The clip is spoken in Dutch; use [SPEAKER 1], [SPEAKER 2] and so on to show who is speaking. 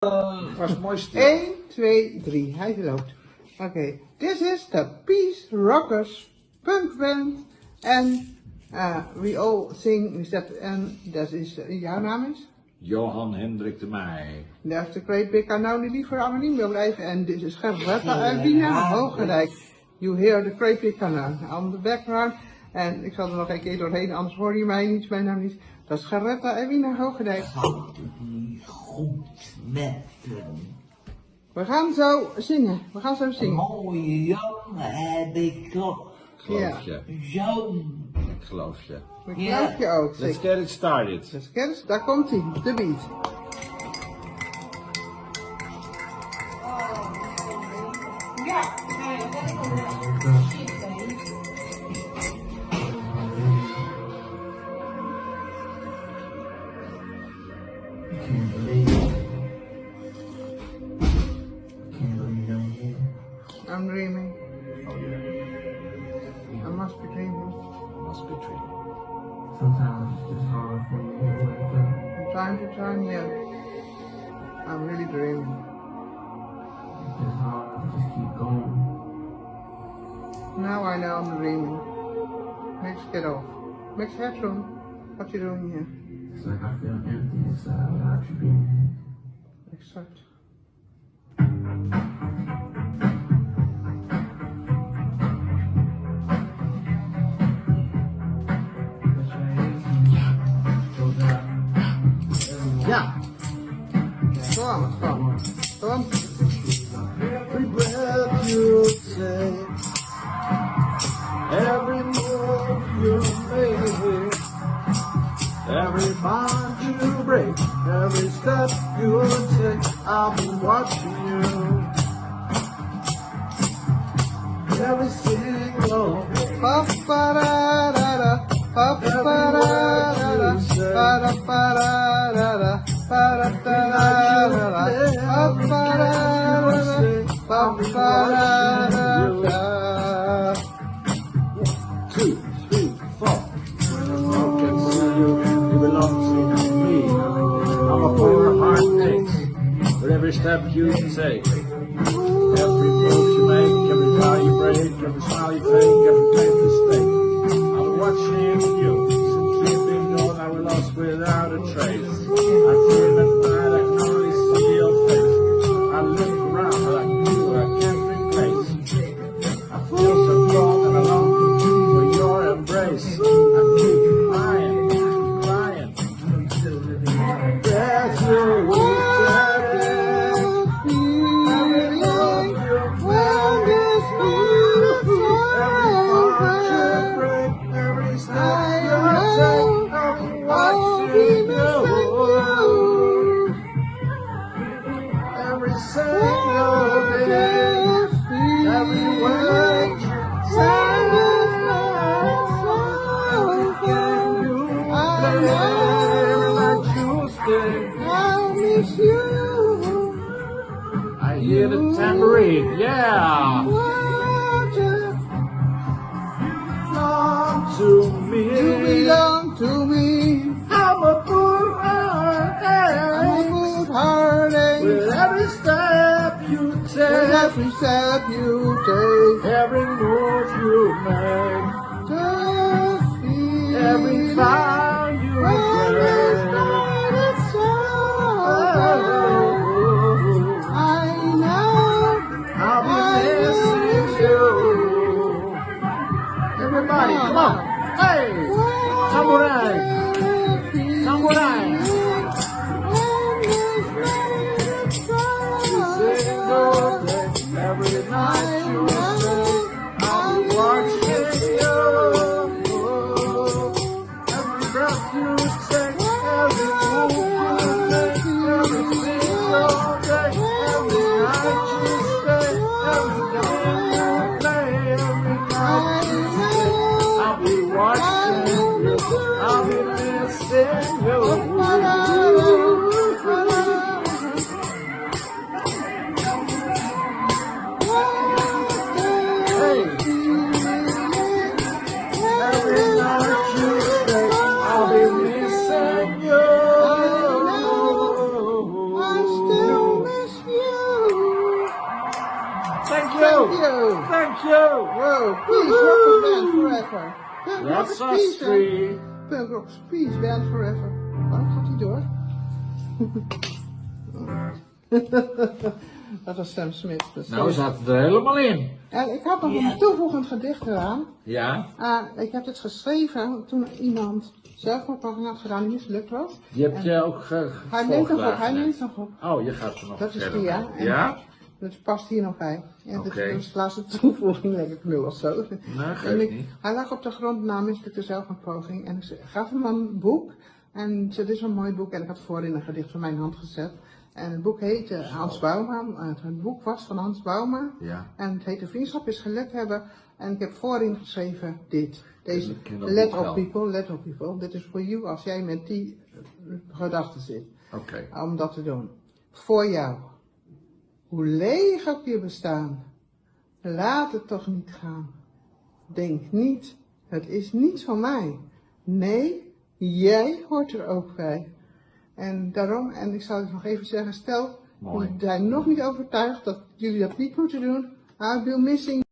[SPEAKER 1] Was mooi stil.
[SPEAKER 2] 1, 2, 3. Hij loopt. Oké. This is the Peace Rockers punk band. En uh, we all sing, en dat is, uh, jouw naam is?
[SPEAKER 1] Johan Hendrik de Meij.
[SPEAKER 2] Is de Great Big Unknown die liever anoniem wil blijven. En dit is Gerberta Albina Hoogerijk. You hear the Great Big Unknown on the background. En ik zal er nog een keer doorheen, anders hoor je mij niet, mijn naam niet. Dat is Gerberta Albina Hoogerijk.
[SPEAKER 3] goed met hem.
[SPEAKER 2] We gaan zo zingen. We gaan zo zingen.
[SPEAKER 3] Mooie jongen heb ik toch.
[SPEAKER 1] Geloof
[SPEAKER 2] Ja.
[SPEAKER 1] je.
[SPEAKER 3] Zo'n.
[SPEAKER 1] Ik geloof je.
[SPEAKER 2] Ik
[SPEAKER 3] Ja.
[SPEAKER 2] geloof je ook.
[SPEAKER 1] Let's
[SPEAKER 2] zeker.
[SPEAKER 1] get it started.
[SPEAKER 2] Dus kennis, daar komt hij, de beat.
[SPEAKER 3] Can't I'm
[SPEAKER 2] dreaming.
[SPEAKER 1] Oh yeah.
[SPEAKER 2] I must be dreaming.
[SPEAKER 1] I Must be dreaming.
[SPEAKER 3] Sometimes it's hard for me to wake up.
[SPEAKER 2] From time to time, yeah. I'm really dreaming.
[SPEAKER 3] It's hard to just keep going.
[SPEAKER 2] Now I know I'm dreaming. Let's get off. Max Headroom, what you doing here?
[SPEAKER 3] It's like I feel empty inside without you being here.
[SPEAKER 2] Exact.
[SPEAKER 1] You take, I'll be watching you. Every single
[SPEAKER 2] Pa pa pa pa pa pa pa
[SPEAKER 1] step you take. Every move you make, every vow you break, every smile you fake, yeah. Belong to me.
[SPEAKER 2] You belong to me.
[SPEAKER 1] I'm a poor heart,
[SPEAKER 2] I'm a heartache.
[SPEAKER 1] with every step you
[SPEAKER 2] With every step you take,
[SPEAKER 1] every move you make, every vow Samurai! Samurai! You.
[SPEAKER 2] Wow, peace, rock band forever.
[SPEAKER 1] That's
[SPEAKER 2] is
[SPEAKER 1] us
[SPEAKER 2] peace,
[SPEAKER 1] three.
[SPEAKER 2] Is peace, band forever. Waarom gaat hij door? Dat was Sam Smith. dus
[SPEAKER 1] Nou, we zaten er helemaal in.
[SPEAKER 2] En ik had nog een toevoegend gedicht gedaan.
[SPEAKER 1] Ja?
[SPEAKER 2] Ah, ik heb het geschreven toen iemand zelfmoordpoging had gedaan die mislukt was.
[SPEAKER 1] Je hebt je ook ge
[SPEAKER 2] Hij neemt nog op, hij neemt nog op.
[SPEAKER 1] Oh, je gaat er nog
[SPEAKER 2] Dat is die, ja. En-
[SPEAKER 1] Ja?
[SPEAKER 2] Dat past hier nog bij.
[SPEAKER 1] Oké.
[SPEAKER 2] dat is de laatste toevoeging, denk ik nu of zo.
[SPEAKER 1] Nee,
[SPEAKER 2] En
[SPEAKER 1] geeft
[SPEAKER 2] ik-
[SPEAKER 1] niet.
[SPEAKER 2] Hij lag op de grond na mislukte zelfmoordpoging en ik gaf hem een boek. En dit is een mooi boek en ik had voorin een gedicht van mijn hand gezet. En het boek heette Hans Bouma. Het, het boek was van Hans Bouma.
[SPEAKER 1] Ja.
[SPEAKER 2] En het heette Vriendschap is geluk hebben. En ik heb voorin geschreven dit. Deze, let op people, let op people. Dit is voor you als jij met die gedachten zit.
[SPEAKER 1] Oké.
[SPEAKER 2] Om dat te doen. Voor jou. Hoe leeg ook je bestaan. Laat het toch niet gaan. Denk niet, het is niets van mij. Nee, jij hoort er ook bij. En daarom, en ik zal het nog even zeggen, stel, jullie zijn nog niet overtuigd dat jullie dat niet moeten doen. I'll be missing